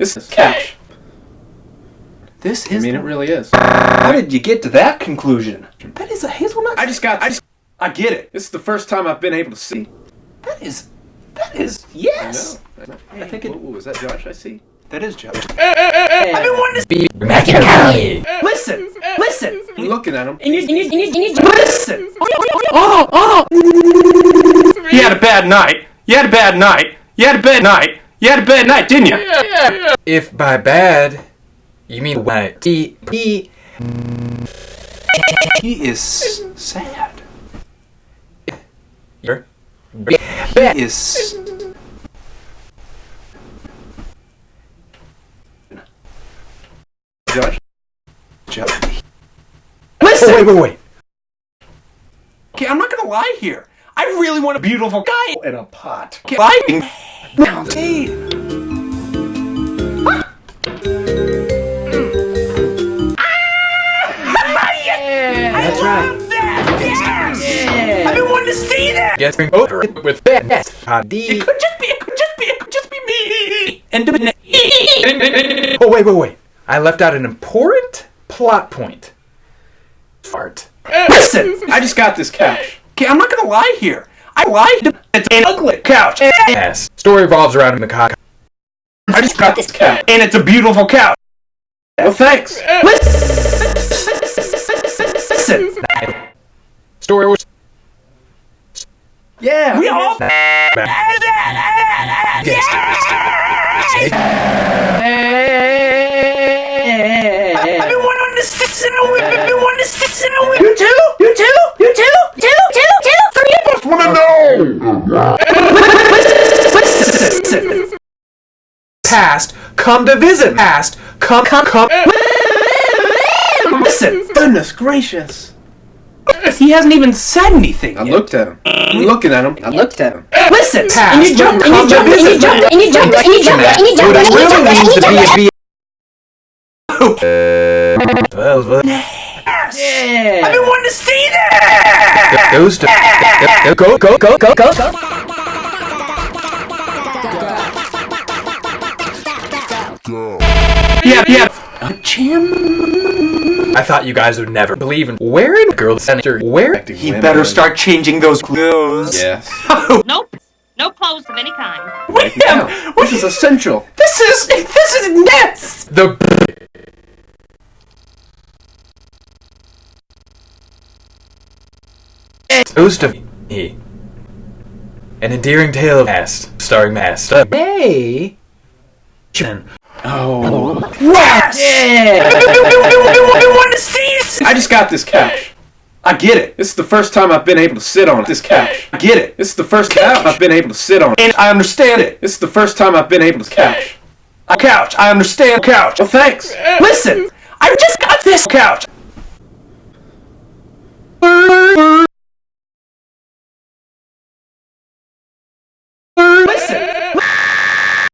This is couch. This is. I mean, it really is. How did you get to that conclusion? That is a hazelnut. I just got. I just. I get it. This is the first time I've been able to see. That is. That is. I Yes. I, know. I think it- What, what was that, Josh? I see. That is Joe. I've been wanting to Be Machiavelli. listen, listen, I'm looking at him. Listen. Oh, oh. You had a bad night. You had a bad night. You had a bad night. You had a bad night, didn't you? If by bad, you mean what? He, he, He is sad. you're, He is. Josh. Joe. listen. Oh, wait, wait, wait. Okay, I'm not gonna lie here. I really want a beautiful guy in a pot. Okay, lying now. Hey. that's right. Yeah. I've been wanting to see that. Yes, bring over it with best. Hadi. It could just be. It could just be. It could just be me. And Oh, wait, wait, wait. I left out an important plot point. Fart. listen. I just got this couch. Okay, I'm not gonna lie here. I lied. It's an ugly couch, Yes. Story revolves around the cock. I just got this couch. and it's a beautiful couch. Well, thanks. Listen. Story was. Yeah. We all. I've been wanting to sit in a whip. I've been wanting to sit in a whip. You too? You too? You too? Two, two, two, three. just want to know. Listen. Past, come to visit. Past, come, come, come. Listen. Goodness gracious. He hasn't even said anything. I yet. looked at him. I'm looking at him. I looked at him. Listen. Past, And you jumped, and you come to jumped, and you visit. jumped, and you jumped, and you jumped, and you What jumped, it and you jumped, and you to be jumped. a B. Well, well, Yeah. I've been wanting to see that. goes to go go go go go go. Yeah, yeah. Jim. I thought you guys would never believe in wearing girl senator. Where? He better start changing those clothes. Yes. Nope. No clothes of any kind. Wait, Now, this is essential. this is this is nuts. The Ghost of E. An endearing tale of past, starring Mast. Uh, Chen. Oh. Yes! Yeah! I just got this couch. I get it. This is the first time I've been able to sit on this couch. I get it. This is the first couch I've been able to sit on. And I understand it. This is the first time I've been able to couch. a couch. I understand couch. Well, thanks. Listen, I just got this couch.